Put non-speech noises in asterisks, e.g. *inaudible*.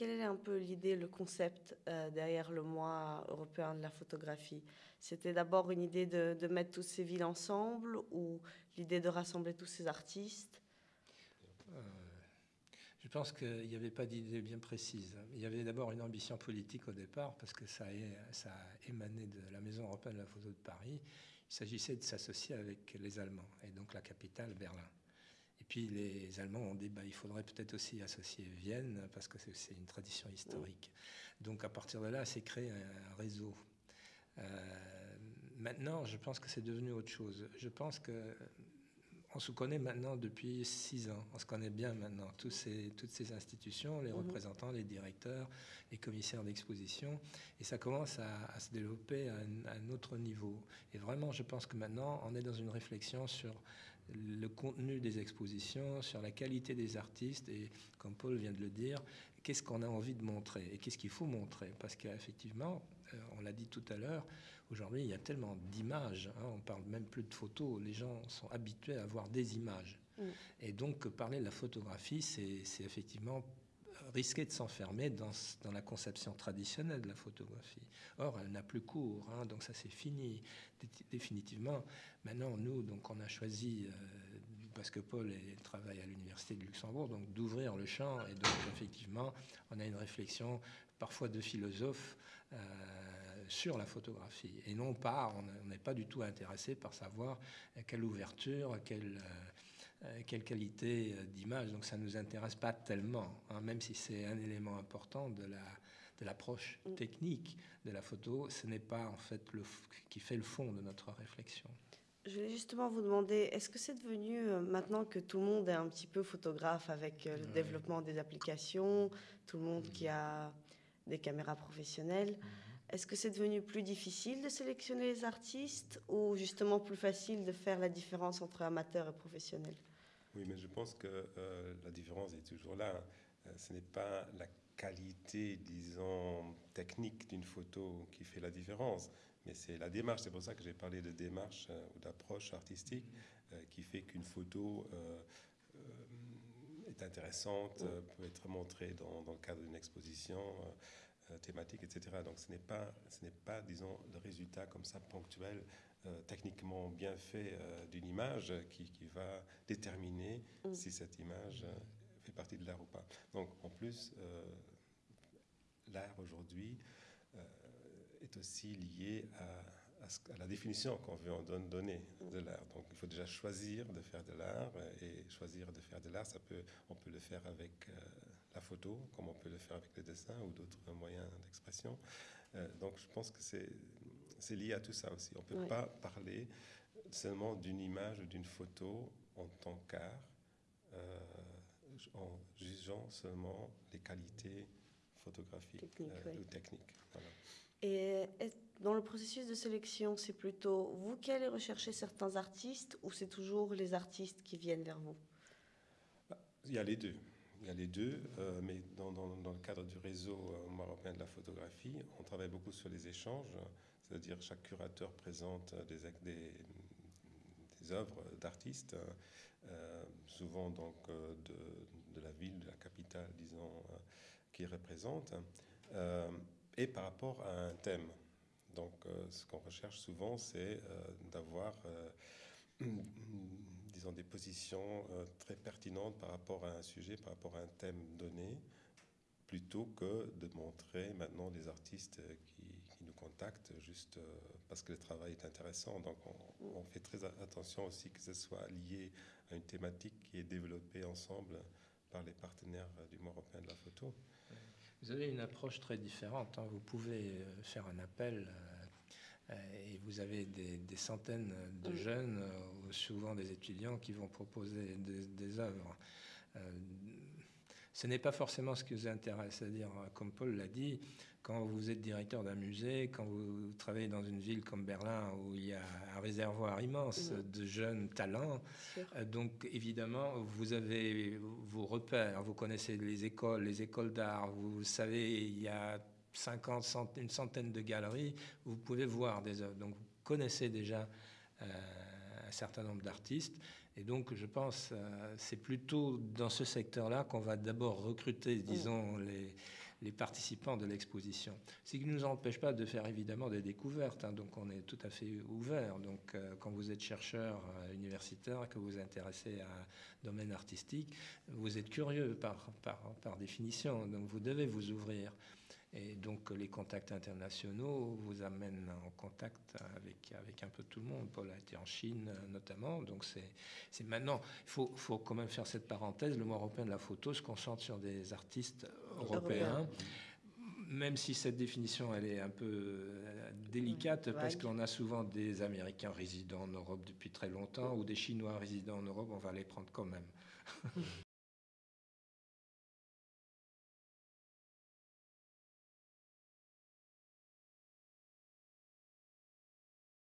Quelle est un peu l'idée, le concept euh, derrière le mois européen de la photographie? C'était d'abord une idée de, mettre toutes ces villes ensemble ou l'idée de rassembler tous ces artistes? Euh, Je pense qu'il n'y avait pas d'idée bien précise. Il y avait d'abord une ambition politique au départ parce que ça, ça a émané de la Maison européenne de la photo de Paris. Il s'agissait de s'associer avec les Allemands et donc la capitale Berlin. Puis les Allemands ont dit bah, il faudrait peut-être aussi associer Vienne parce que c'est une tradition historique. Donc à partir de là, c'est créé un réseau. Euh, maintenant, je pense que c'est devenu autre chose. Je pense que on se connaît maintenant depuis six ans. On se connaît bien maintenant, tous ces, toutes ces institutions, les mhm. représentants, les directeurs, les commissaires d'exposition. Et ça commence à, se développer à un, autre niveau. Et vraiment, je pense que maintenant, on est dans une réflexion sur le contenu des expositions, sur la qualité des artistes. Et comme Paul vient de le dire, qu'est-ce qu'on a envie de montrer et qu'est-ce qu'il faut montrer? Parce qu'effectivement, euh, on l'a dit tout à l'heure, aujourd'hui, il y a tellement d'images. Hein, on parle même plus de photos. Les gens sont habitués à voir des images. Mm. Et donc, parler de la photographie, c'est effectivement risquer de s'enfermer dans, dans, la conception traditionnelle de la photographie. Or, elle n'a plus cours, hein, donc ça c'est fini définitivement. Maintenant, nous, donc, on a choisi, euh, parce que Paul travaille à l'université de Luxembourg, donc d'ouvrir le champ, et donc effectivement, on a une réflexion parfois de philosophe euh, sur la photographie, et non pas, on n'est pas du tout intéressé par savoir quelle ouverture, quelle euh, euh, quelle qualité euh, d'image. Donc ça ne nous intéresse pas tellement, hein, même si c'est un élément important de la de l'approche mm. technique de la photo, ce n'est pas en fait le qui fait le fond de notre réflexion. Je voulais justement vous demander, est-ce que c'est devenu, euh, maintenant que tout le monde est un petit peu photographe avec le développement des applications, tout le monde qui a des caméras professionnelles, mm-hmm. est-ce que c'est devenu plus difficile de sélectionner les artistes ou justement plus facile de faire la différence entre amateurs et professionnels oui, mais je pense que euh, la différence est toujours là. Euh, ce n'est pas la qualité, disons, technique d'une photo qui fait la différence, mais c'est la démarche. C'est pour ça que j'ai parlé de démarche euh, ou d'approche artistique qui fait qu'une photo est intéressante, peut être montrée dans, dans le cadre d'une exposition thématique, etc. Donc ce n'est pas, ce n'est pas, disons, le résultat comme ça ponctuel euh, techniquement bien fait euh, d'une image qui, qui, va déterminer mm. si cette image euh, fait partie de l'art ou pas. Donc en plus, l'art aujourd'hui est aussi lié à, à, la définition qu'on veut en donner de l'art. Donc il faut déjà choisir de faire de l'art et choisir de faire de l'art, ça peut, on peut le faire avec la photo, comme on peut le faire avec le dessin ou d'autres moyens d'expression. donc je pense que c'est lié à tout ça aussi. On ne peut pas parler seulement d'une image ou d'une photo en tant qu'art, euh, en jugeant seulement les qualités photographiques euh, ou techniques. Et dans le processus de sélection, c'est plutôt vous qui allez rechercher certains artistes ou c'est toujours les artistes qui viennent vers vous? Il y a les deux. Il y a les deux, euh, mais dans, le cadre du réseau européen de la photographie, on travaille beaucoup sur les échanges. C'est-à-dire chaque curateur présente des, œuvres d'artistes, euh, souvent donc euh, de, la ville, de la capitale, disons, euh, qui représente, et par rapport à un thème. Donc ce qu'on recherche souvent, c'est d'avoir disons, des positions très pertinentes par rapport à un sujet, par rapport à un thème donné, plutôt que de montrer maintenant des artistes qui, nous contactent juste euh, parce que le travail est intéressant. Donc on, fait très attention aussi que ce soit lié à une thématique qui est développée ensemble par les partenaires du mois européen de la photo. Vous avez une approche très différente. Hein. Vous pouvez euh, faire un appel euh, et vous avez des, centaines de jeunes, souvent des étudiants, qui vont proposer des œuvres ce n'est pas forcément ce qui vous intéresse. C'est-à-dire, comme Paul l'a dit, quand vous êtes directeur d'un musée, quand vous travaillez dans une ville comme Berlin où il y a un réservoir immense de jeunes talents, euh, donc évidemment, vous avez vos repères, vous connaissez les écoles, les écoles d'art, vous savez, il y a 50, une centaine de galeries, vous pouvez voir des œuvres. Donc vous connaissez déjà euh, un certain nombre d'artistes. Et donc, je pense, euh, c'est plutôt dans ce secteur-là qu'on va d'abord recruter, disons, les, les participants de l'exposition. Ce qui ne nous empêche pas de faire évidemment des découvertes, hein. donc on est tout à fait ouvert. Donc euh, quand vous êtes chercheur euh, universitaire, que vous vous intéressez à un domaine artistique, vous êtes curieux par, par, par définition, donc vous devez vous ouvrir. Et donc les contacts internationaux vous amènent en contact avec, avec un peu tout le monde. Paul a été en Chine notamment. Donc c'est maintenant, il faut, faut, quand même faire cette parenthèse. Le mois européen de la photo se concentre sur des artistes européens. Même si cette définition elle est un peu euh, délicate parce qu'on a souvent des Américains résidant en Europe depuis très longtemps ou des Chinois résidant en Europe, on va les prendre quand même. *laughs*